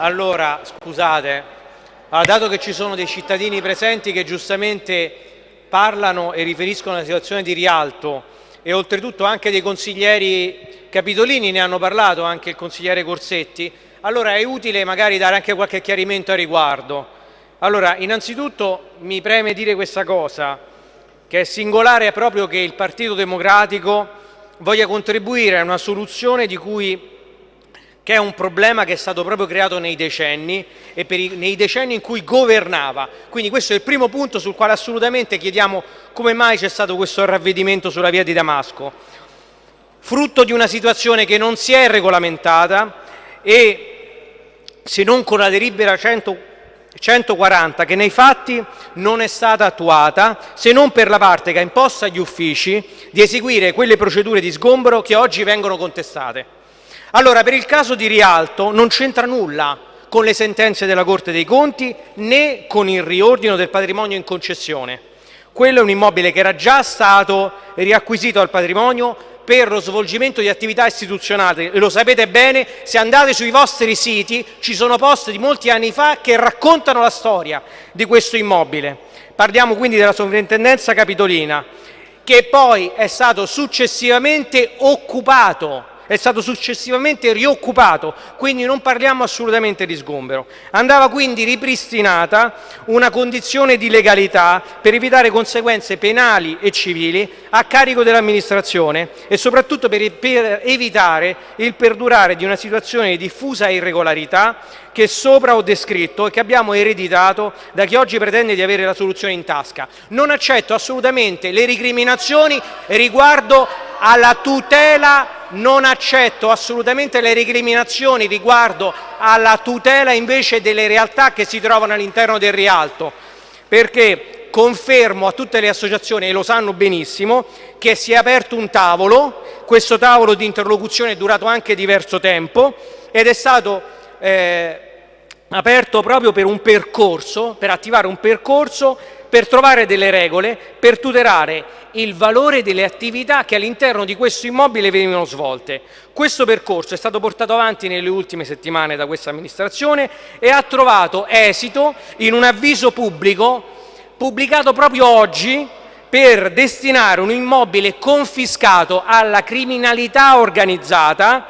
Allora, scusate, allora, dato che ci sono dei cittadini presenti che giustamente parlano e riferiscono alla situazione di Rialto e oltretutto anche dei consiglieri capitolini ne hanno parlato, anche il consigliere Corsetti, allora è utile magari dare anche qualche chiarimento a riguardo. Allora, innanzitutto mi preme dire questa cosa, che è singolare proprio che il Partito Democratico voglia contribuire a una soluzione di cui che è un problema che è stato proprio creato nei decenni e i, nei decenni in cui governava. Quindi questo è il primo punto sul quale assolutamente chiediamo come mai c'è stato questo ravvedimento sulla via di Damasco. Frutto di una situazione che non si è regolamentata e se non con la delibera 100, 140 che nei fatti non è stata attuata se non per la parte che ha imposto agli uffici di eseguire quelle procedure di sgombero che oggi vengono contestate. Allora, per il caso di Rialto non c'entra nulla con le sentenze della Corte dei Conti né con il riordino del patrimonio in concessione. Quello è un immobile che era già stato riacquisito al patrimonio per lo svolgimento di attività istituzionali lo sapete bene, se andate sui vostri siti ci sono post di molti anni fa che raccontano la storia di questo immobile. Parliamo quindi della sovrintendenza capitolina che poi è stato successivamente occupato è stato successivamente rioccupato, quindi non parliamo assolutamente di sgombero. Andava quindi ripristinata una condizione di legalità per evitare conseguenze penali e civili a carico dell'amministrazione e soprattutto per, evitare il perdurare di una situazione di diffusa irregolarità che sopra ho descritto e che abbiamo ereditato da chi oggi pretende di avere la soluzione in tasca. Non accetto assolutamente le ricriminazioni riguardo alla tutela non accetto assolutamente le recriminazioni riguardo alla tutela invece delle realtà che si trovano all'interno del Rialto, perché confermo a tutte le associazioni, e lo sanno benissimo, che si è aperto un tavolo, questo tavolo di interlocuzione è durato anche diverso tempo ed è stato eh, aperto proprio per un percorso, per attivare un percorso per trovare delle regole per tutelare il valore delle attività che all'interno di questo immobile venivano svolte. Questo percorso è stato portato avanti nelle ultime settimane da questa amministrazione e ha trovato esito in un avviso pubblico pubblicato proprio oggi per destinare un immobile confiscato alla criminalità organizzata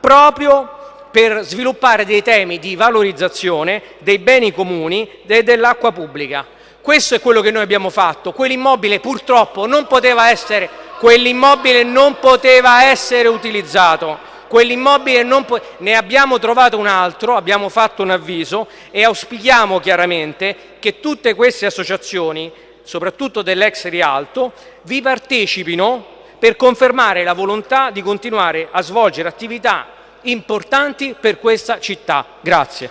proprio per sviluppare dei temi di valorizzazione dei beni comuni e dell'acqua pubblica. Questo è quello che noi abbiamo fatto. Quell'immobile purtroppo non poteva essere, non poteva essere utilizzato. Quell'immobile non po ne abbiamo trovato un altro, abbiamo fatto un avviso e auspichiamo chiaramente che tutte queste associazioni, soprattutto dell'ex Rialto, vi partecipino per confermare la volontà di continuare a svolgere attività importanti per questa città. Grazie.